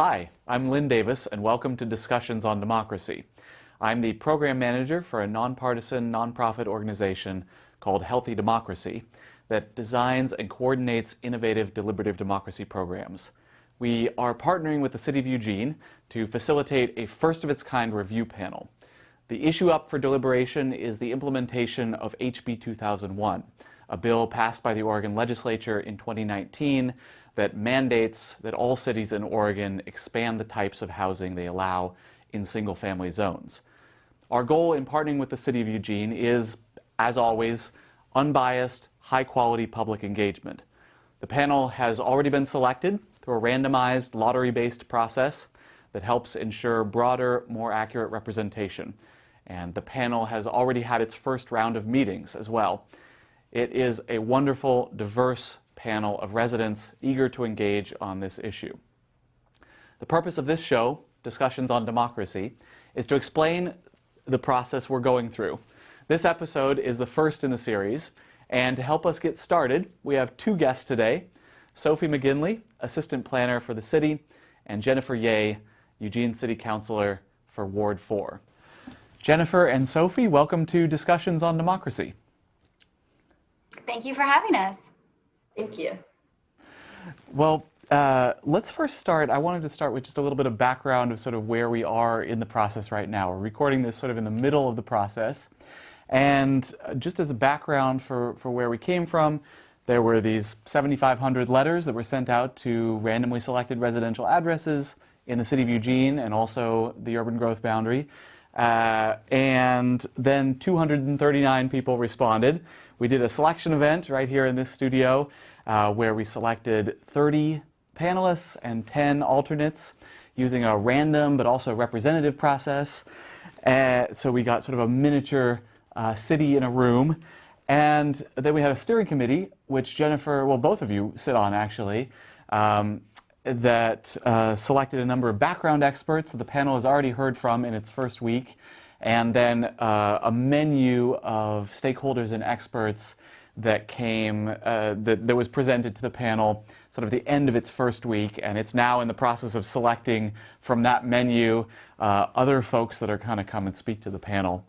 Hi, I'm Lynn Davis and welcome to Discussions on Democracy. I'm the program manager for a nonpartisan nonprofit organization called Healthy Democracy that designs and coordinates innovative deliberative democracy programs. We are partnering with the City of Eugene to facilitate a first-of-its-kind review panel. The issue up for deliberation is the implementation of HB 2001, a bill passed by the Oregon legislature in 2019 that mandates that all cities in Oregon expand the types of housing they allow in single-family zones. Our goal in partnering with the City of Eugene is, as always, unbiased, high-quality public engagement. The panel has already been selected through a randomized, lottery-based process that helps ensure broader, more accurate representation. And the panel has already had its first round of meetings as well. It is a wonderful, diverse panel of residents eager to engage on this issue. The purpose of this show, Discussions on Democracy, is to explain the process we're going through. This episode is the first in the series, and to help us get started, we have two guests today, Sophie McGinley, Assistant Planner for the City, and Jennifer Yeh, Eugene City Councilor for Ward 4. Jennifer and Sophie, welcome to Discussions on Democracy. Thank you for having us. Thank you. Well, uh, let's first start. I wanted to start with just a little bit of background of sort of where we are in the process right now. We're recording this sort of in the middle of the process. And uh, just as a background for, for where we came from, there were these 7,500 letters that were sent out to randomly selected residential addresses in the city of Eugene and also the urban growth boundary. Uh, and then 239 people responded. We did a selection event right here in this studio uh, where we selected 30 panelists and 10 alternates using a random but also representative process. Uh, so we got sort of a miniature uh, city in a room. And then we had a steering committee, which Jennifer, well, both of you sit on actually, um, that uh, selected a number of background experts that the panel has already heard from in its first week, and then uh, a menu of stakeholders and experts that came, uh, that, that was presented to the panel sort of the end of its first week, and it's now in the process of selecting from that menu uh, other folks that are kind of come and speak to the panel.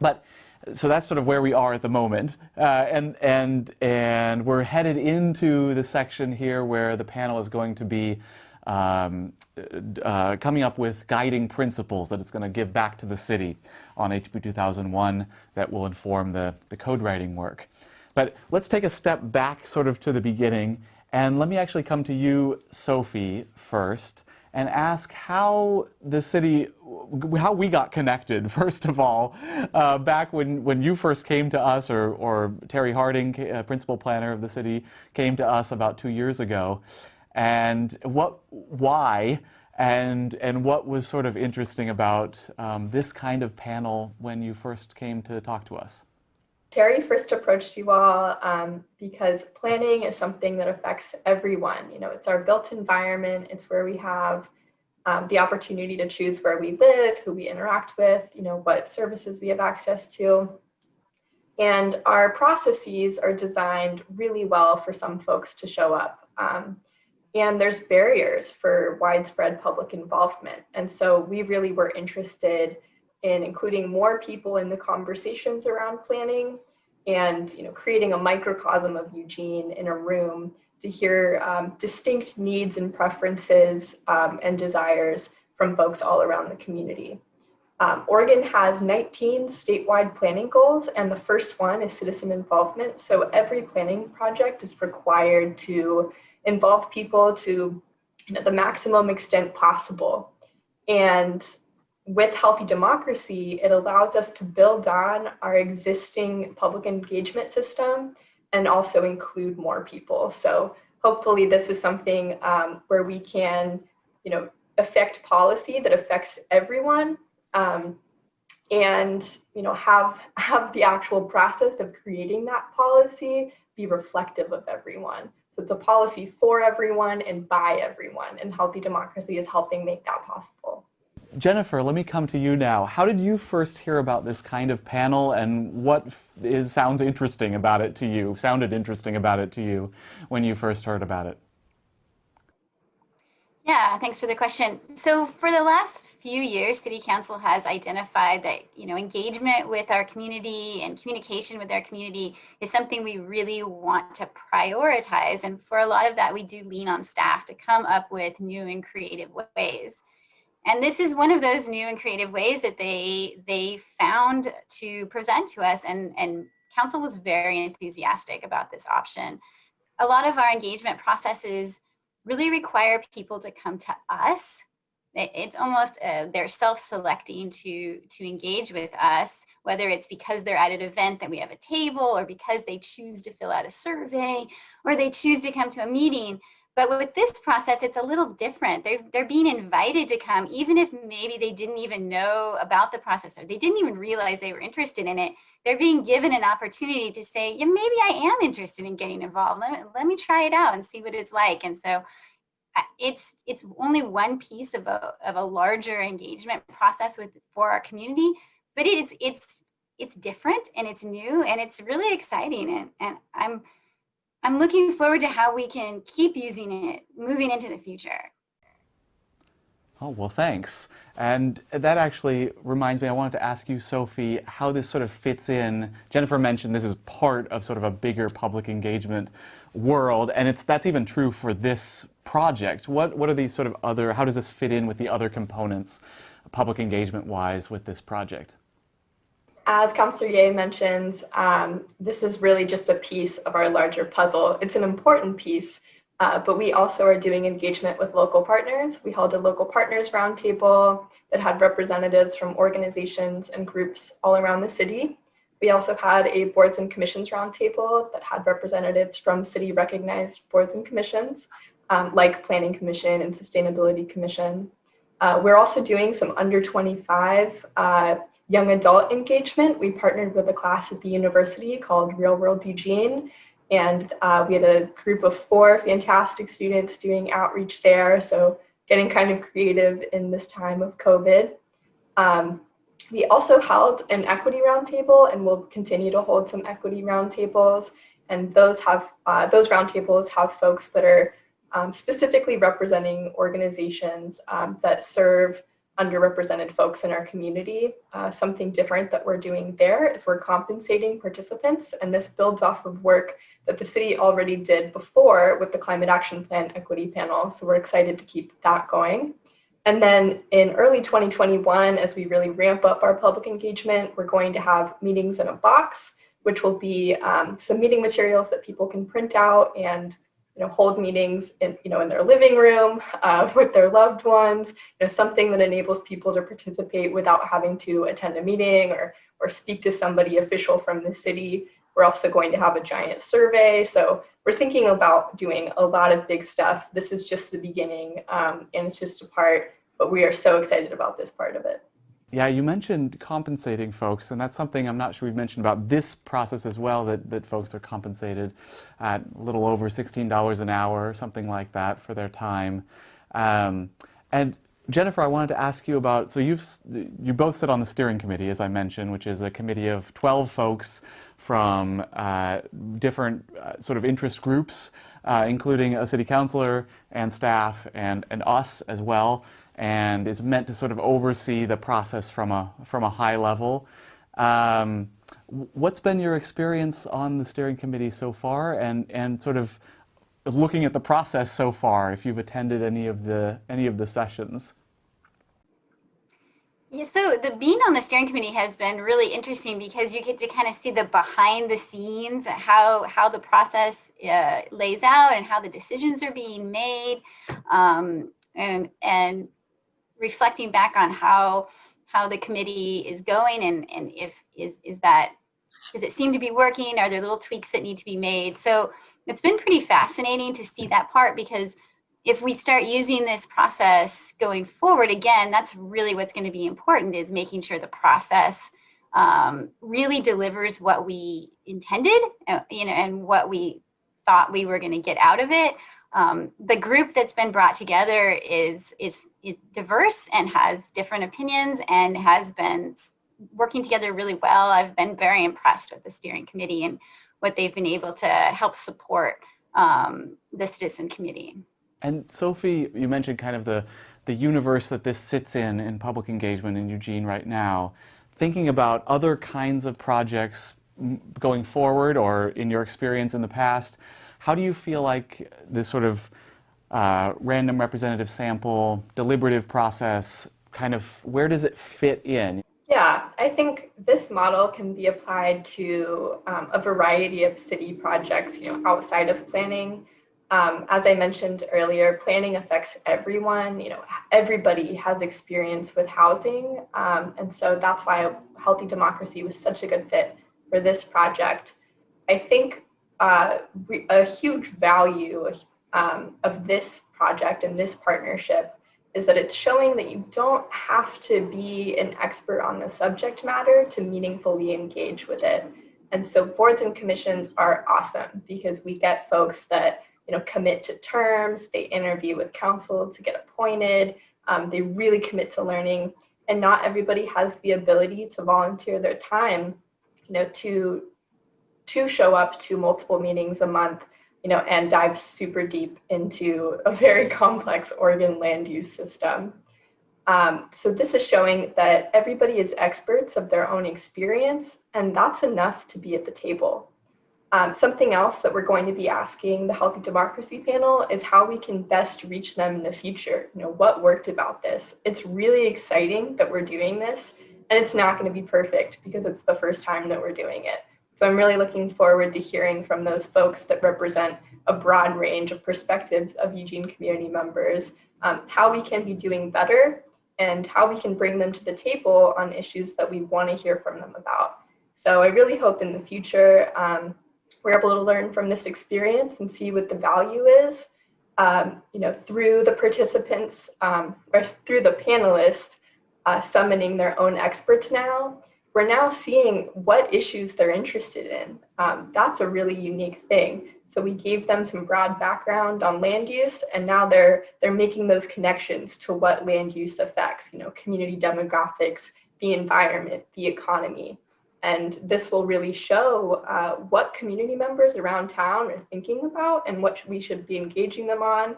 But so that's sort of where we are at the moment, uh, and and and we're headed into the section here where the panel is going to be um, uh, coming up with guiding principles that it's going to give back to the city on HB 2001 that will inform the the code writing work. But let's take a step back sort of to the beginning and let me actually come to you, Sophie, first and ask how the city, how we got connected, first of all, uh, back when, when you first came to us, or, or Terry Harding, uh, principal planner of the city, came to us about two years ago, and what, why, and, and what was sort of interesting about um, this kind of panel when you first came to talk to us. Terry first approached you all um, because planning is something that affects everyone. You know, it's our built environment. It's where we have um, the opportunity to choose where we live, who we interact with, you know, what services we have access to. And our processes are designed really well for some folks to show up. Um, and there's barriers for widespread public involvement. And so we really were interested in including more people in the conversations around planning and you know creating a microcosm of Eugene in a room to hear um, distinct needs and preferences um, and desires from folks all around the community. Um, Oregon has 19 statewide planning goals and the first one is citizen involvement. So every planning project is required to involve people to you know, the maximum extent possible. And with healthy democracy, it allows us to build on our existing public engagement system and also include more people. So hopefully this is something um, where we can, you know, affect policy that affects everyone um, and, you know, have, have the actual process of creating that policy be reflective of everyone. So it's a policy for everyone and by everyone and healthy democracy is helping make that possible. Jennifer, let me come to you now. How did you first hear about this kind of panel and what is, sounds interesting about it to you, sounded interesting about it to you when you first heard about it? Yeah, thanks for the question. So for the last few years, City Council has identified that, you know, engagement with our community and communication with our community is something we really want to prioritize. And for a lot of that, we do lean on staff to come up with new and creative ways. And this is one of those new and creative ways that they they found to present to us and, and council was very enthusiastic about this option. A lot of our engagement processes really require people to come to us. It's almost uh, they're self-selecting to, to engage with us, whether it's because they're at an event that we have a table or because they choose to fill out a survey or they choose to come to a meeting. But with this process, it's a little different. They're, they're being invited to come, even if maybe they didn't even know about the process or they didn't even realize they were interested in it. They're being given an opportunity to say, yeah, maybe I am interested in getting involved. Let me, let me try it out and see what it's like. And so it's it's only one piece of a, of a larger engagement process with for our community, but it's it's it's different and it's new and it's really exciting. And, and I'm I'm looking forward to how we can keep using it moving into the future. Oh, well, thanks. And that actually reminds me, I wanted to ask you, Sophie, how this sort of fits in. Jennifer mentioned this is part of sort of a bigger public engagement world, and it's that's even true for this project. What, what are these sort of other, how does this fit in with the other components, public engagement-wise, with this project? As Councillor Yeh mentioned, um, this is really just a piece of our larger puzzle. It's an important piece, uh, but we also are doing engagement with local partners. We held a local partners roundtable that had representatives from organizations and groups all around the city. We also had a boards and commissions roundtable that had representatives from city recognized boards and commissions, um, like Planning Commission and Sustainability Commission. Uh, we're also doing some under 25 uh, young adult engagement. We partnered with a class at the university called Real World DJing, and uh, we had a group of four fantastic students doing outreach there. So getting kind of creative in this time of COVID. Um, we also held an equity roundtable and we'll continue to hold some equity roundtables. And those have uh, those roundtables have folks that are um, specifically representing organizations um, that serve underrepresented folks in our community. Uh, something different that we're doing there is we're compensating participants, and this builds off of work that the city already did before with the Climate Action Plan Equity Panel. So we're excited to keep that going. And then in early 2021, as we really ramp up our public engagement, we're going to have meetings in a box, which will be um, some meeting materials that people can print out and you know, hold meetings in, you know, in their living room uh, with their loved ones, you know, something that enables people to participate without having to attend a meeting or, or speak to somebody official from the city. We're also going to have a giant survey. So we're thinking about doing a lot of big stuff. This is just the beginning um, and it's just a part, but we are so excited about this part of it. Yeah, you mentioned compensating folks, and that's something I'm not sure we've mentioned about this process as well, that, that folks are compensated at a little over $16 an hour, something like that, for their time. Um, and Jennifer, I wanted to ask you about, so you've, you both sit on the steering committee, as I mentioned, which is a committee of 12 folks from uh, different uh, sort of interest groups, uh, including a city councilor and staff and, and us as well and is meant to sort of oversee the process from a, from a high level. Um, what's been your experience on the steering committee so far and, and sort of looking at the process so far, if you've attended any of the, any of the sessions? Yeah, so the being on the steering committee has been really interesting because you get to kind of see the behind the scenes, how how the process uh, lays out and how the decisions are being made, um, and and reflecting back on how how the committee is going and and if is is that does it seem to be working? Are there little tweaks that need to be made? So it's been pretty fascinating to see that part because if we start using this process going forward again that's really what's going to be important is making sure the process um, really delivers what we intended uh, you know and what we thought we were going to get out of it um, the group that's been brought together is, is, is diverse and has different opinions and has been working together really well. I've been very impressed with the steering committee and what they've been able to help support um, the citizen committee. And Sophie, you mentioned kind of the, the universe that this sits in in public engagement in Eugene right now. Thinking about other kinds of projects going forward or in your experience in the past, how do you feel like this sort of uh, random representative sample, deliberative process, kind of where does it fit in? Yeah, I think this model can be applied to um, a variety of city projects, you know, outside of planning. Um, as I mentioned earlier, planning affects everyone. You know, everybody has experience with housing, um, and so that's why Healthy Democracy was such a good fit for this project. I think uh, a huge value um, of this project and this partnership is that it's showing that you don't have to be an expert on the subject matter to meaningfully engage with it. And so boards and commissions are awesome because we get folks that you know commit to terms, they interview with council to get appointed, um, they really commit to learning, and not everybody has the ability to volunteer their time, you know, to to show up to multiple meetings a month you know, and dive super deep into a very complex Oregon land use system. Um, so this is showing that everybody is experts of their own experience, and that's enough to be at the table. Um, something else that we're going to be asking the Healthy Democracy panel is how we can best reach them in the future. You know, what worked about this? It's really exciting that we're doing this, and it's not going to be perfect because it's the first time that we're doing it. So I'm really looking forward to hearing from those folks that represent a broad range of perspectives of Eugene community members, um, how we can be doing better and how we can bring them to the table on issues that we want to hear from them about. So I really hope in the future um, we're able to learn from this experience and see what the value is, um, you know, through the participants um, or through the panelists uh, summoning their own experts now we're now seeing what issues they're interested in. Um, that's a really unique thing. So we gave them some broad background on land use, and now they're they're making those connections to what land use affects. You know, community demographics, the environment, the economy, and this will really show uh, what community members around town are thinking about and what we should be engaging them on,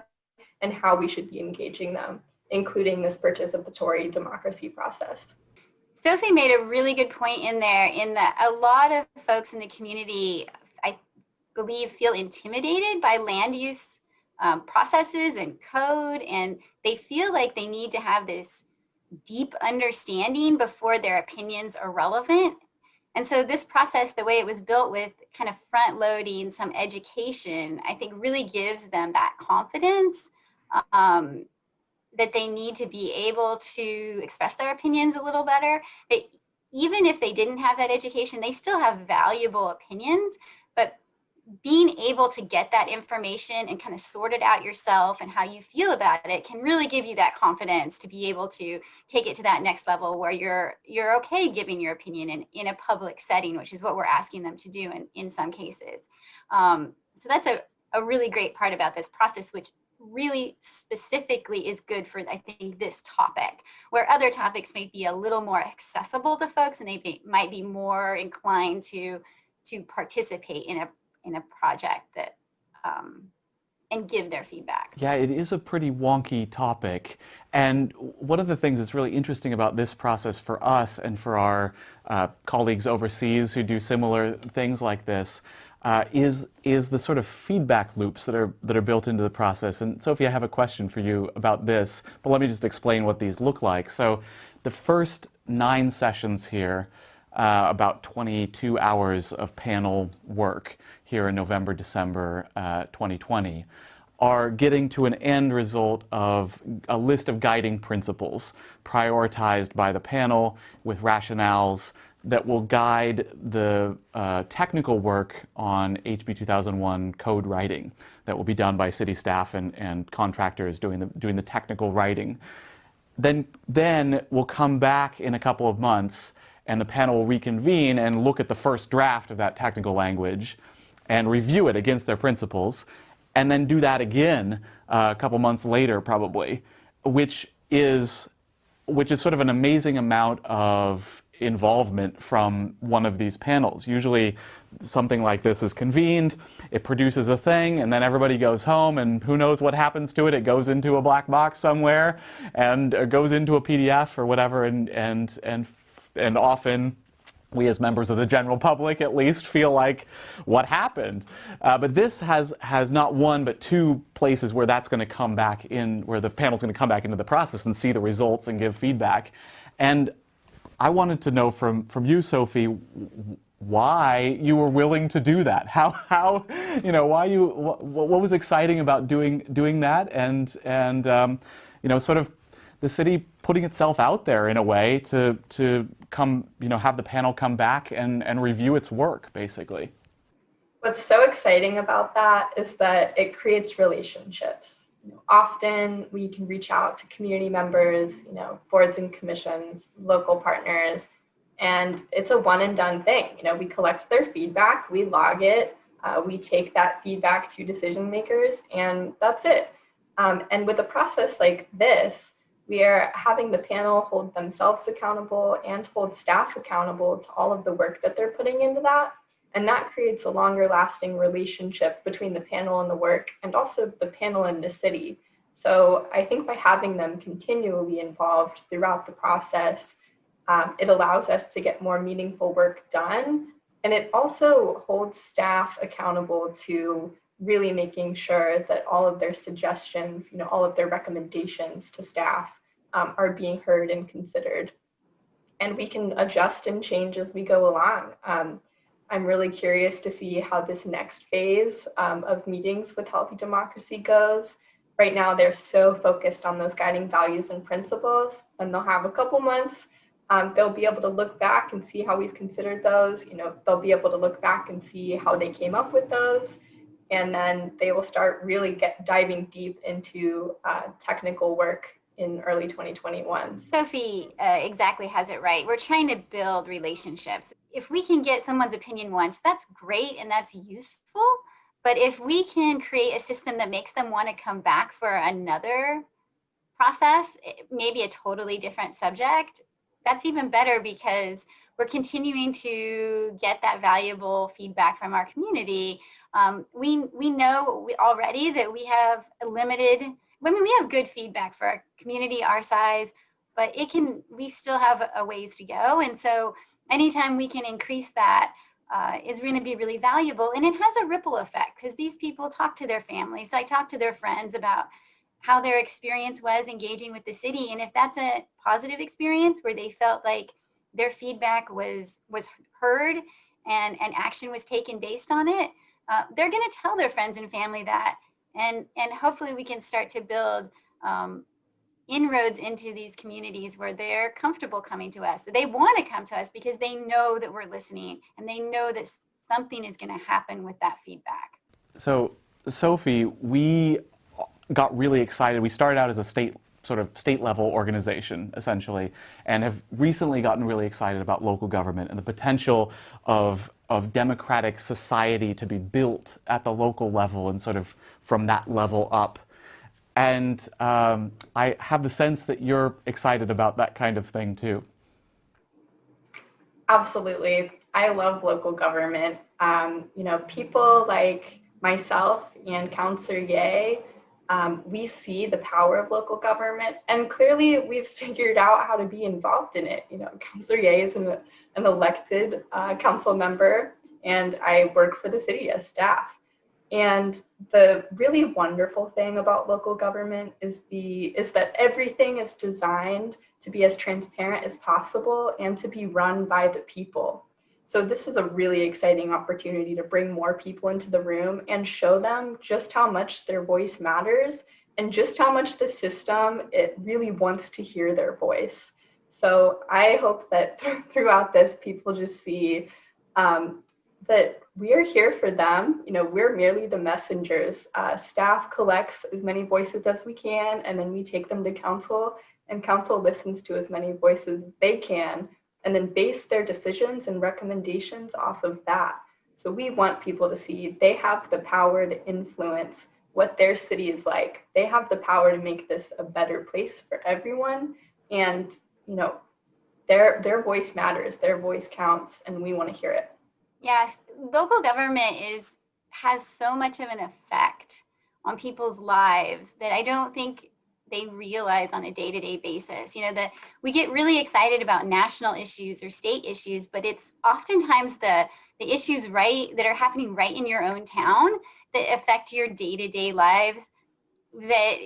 and how we should be engaging them, including this participatory democracy process. Sophie made a really good point in there in that a lot of folks in the community, I believe, feel intimidated by land use um, processes and code, and they feel like they need to have this deep understanding before their opinions are relevant. And so this process, the way it was built with kind of front loading some education, I think really gives them that confidence um, that they need to be able to express their opinions a little better. That even if they didn't have that education, they still have valuable opinions, but being able to get that information and kind of sort it out yourself and how you feel about it can really give you that confidence to be able to take it to that next level where you're you're okay giving your opinion in, in a public setting, which is what we're asking them to do in, in some cases. Um, so that's a, a really great part about this process, which really specifically is good for, I think, this topic, where other topics may be a little more accessible to folks and they be, might be more inclined to, to participate in a, in a project that, um, and give their feedback. Yeah, it is a pretty wonky topic. And one of the things that's really interesting about this process for us and for our uh, colleagues overseas who do similar things like this uh, is is the sort of feedback loops that are that are built into the process. And Sophie, I have a question for you about this, but let me just explain what these look like. So, the first nine sessions here, uh, about 22 hours of panel work here in November, December uh, 2020, are getting to an end result of a list of guiding principles prioritized by the panel with rationales that will guide the uh, technical work on HB 2001 code writing that will be done by city staff and, and contractors doing the, doing the technical writing. Then, then we'll come back in a couple of months and the panel will reconvene and look at the first draft of that technical language and review it against their principles and then do that again uh, a couple months later probably, which is, which is sort of an amazing amount of involvement from one of these panels. Usually something like this is convened, it produces a thing, and then everybody goes home, and who knows what happens to it. It goes into a black box somewhere, and goes into a PDF or whatever, and, and, and, and often we as members of the general public at least feel like what happened. Uh, but this has, has not one but two places where that's going to come back in, where the panel's going to come back into the process and see the results and give feedback. And I wanted to know from, from you, Sophie, why you were willing to do that. How, how you know, why you, what, what was exciting about doing, doing that and, and um, you know, sort of the city putting itself out there in a way to, to come, you know, have the panel come back and, and review its work, basically. What's so exciting about that is that it creates relationships. You know, often we can reach out to community members, you know, boards and commissions, local partners, and it's a one and done thing. You know, we collect their feedback, we log it, uh, we take that feedback to decision makers, and that's it. Um, and with a process like this, we are having the panel hold themselves accountable and hold staff accountable to all of the work that they're putting into that. And that creates a longer lasting relationship between the panel and the work and also the panel and the city. So I think by having them continually involved throughout the process, um, it allows us to get more meaningful work done. And it also holds staff accountable to really making sure that all of their suggestions, you know, all of their recommendations to staff um, are being heard and considered. And we can adjust and change as we go along. Um, I'm really curious to see how this next phase um, of meetings with Healthy Democracy goes. Right now, they're so focused on those guiding values and principles, and they'll have a couple months um, they'll be able to look back and see how we've considered those. You know, they'll be able to look back and see how they came up with those and then they will start really get diving deep into uh, technical work in early 2021. Sophie uh, exactly has it right. We're trying to build relationships. If we can get someone's opinion once, that's great and that's useful. But if we can create a system that makes them want to come back for another process, maybe a totally different subject, that's even better because we're continuing to get that valuable feedback from our community um, we, we know we already that we have a limited, I mean, we have good feedback for a community our size, but it can, we still have a ways to go. And so anytime we can increase that uh, is going to be really valuable. And it has a ripple effect because these people talk to their families. So I talk to their friends about how their experience was engaging with the city. And if that's a positive experience where they felt like their feedback was was heard and, and action was taken based on it, uh, they're going to tell their friends and family that. And, and hopefully we can start to build um, inroads into these communities where they're comfortable coming to us. They want to come to us because they know that we're listening and they know that something is going to happen with that feedback. So, Sophie, we got really excited. We started out as a state sort of state level organization essentially and have recently gotten really excited about local government and the potential of of democratic society to be built at the local level and sort of from that level up. And um, I have the sense that you're excited about that kind of thing too. Absolutely. I love local government. Um, you know, people like myself and Councillor Yeh, um, we see the power of local government and clearly we've figured out how to be involved in it. You know, Councillor Yeh is an, an elected uh, council member and I work for the city as staff. And the really wonderful thing about local government is the is that everything is designed to be as transparent as possible and to be run by the people. So this is a really exciting opportunity to bring more people into the room and show them just how much their voice matters and just how much the system, it really wants to hear their voice. So I hope that throughout this, people just see um, that we are here for them. You know, we're merely the messengers. Uh, staff collects as many voices as we can, and then we take them to council, and council listens to as many voices as they can and then base their decisions and recommendations off of that. So we want people to see they have the power to influence what their city is like. They have the power to make this a better place for everyone. And, you know, their their voice matters, their voice counts, and we want to hear it. Yes, local government is has so much of an effect on people's lives that I don't think they realize on a day-to-day basis. You know, that we get really excited about national issues or state issues, but it's oftentimes the the issues right that are happening right in your own town that affect your day-to-day lives that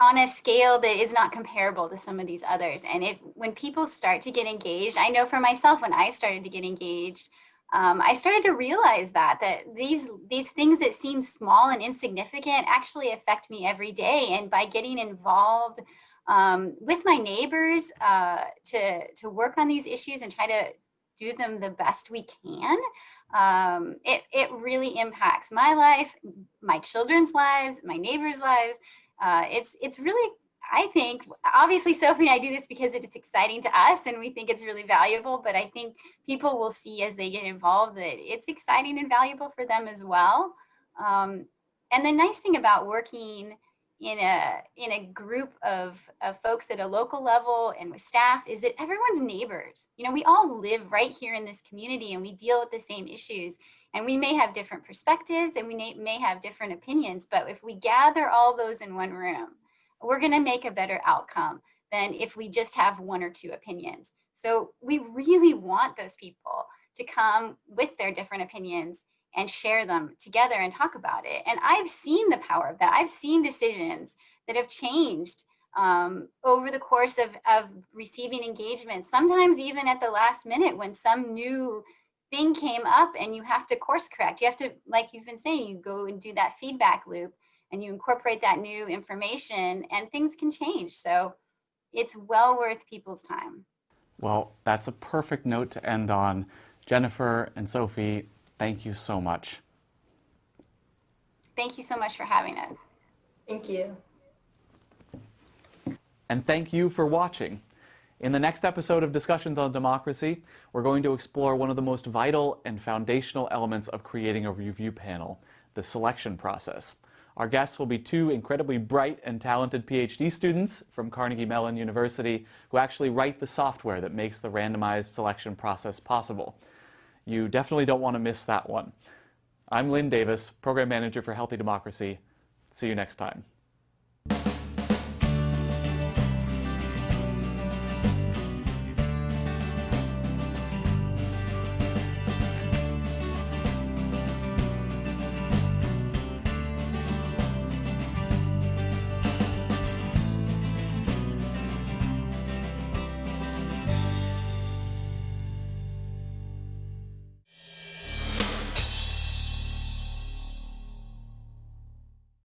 on a scale that is not comparable to some of these others. And if when people start to get engaged, I know for myself when I started to get engaged, um, I started to realize that that these these things that seem small and insignificant actually affect me every day. And by getting involved um, with my neighbors uh, to to work on these issues and try to do them the best we can, um, it it really impacts my life, my children's lives, my neighbors' lives. Uh, it's it's really I think obviously Sophie and I do this because it's exciting to us and we think it's really valuable, but I think people will see as they get involved that it's exciting and valuable for them as well. Um, and the nice thing about working in a in a group of, of folks at a local level and with staff is that everyone's neighbors. You know, we all live right here in this community and we deal with the same issues. And we may have different perspectives and we may, may have different opinions, but if we gather all those in one room, we're gonna make a better outcome than if we just have one or two opinions. So we really want those people to come with their different opinions and share them together and talk about it. And I've seen the power of that. I've seen decisions that have changed um, over the course of, of receiving engagement, sometimes even at the last minute when some new thing came up and you have to course correct. You have to, like you've been saying, you go and do that feedback loop and you incorporate that new information and things can change. So it's well worth people's time. Well, that's a perfect note to end on. Jennifer and Sophie, thank you so much. Thank you so much for having us. Thank you. And thank you for watching. In the next episode of Discussions on Democracy, we're going to explore one of the most vital and foundational elements of creating a review panel, the selection process. Our guests will be two incredibly bright and talented PhD students from Carnegie Mellon University who actually write the software that makes the randomized selection process possible. You definitely don't want to miss that one. I'm Lynn Davis, Program Manager for Healthy Democracy. See you next time.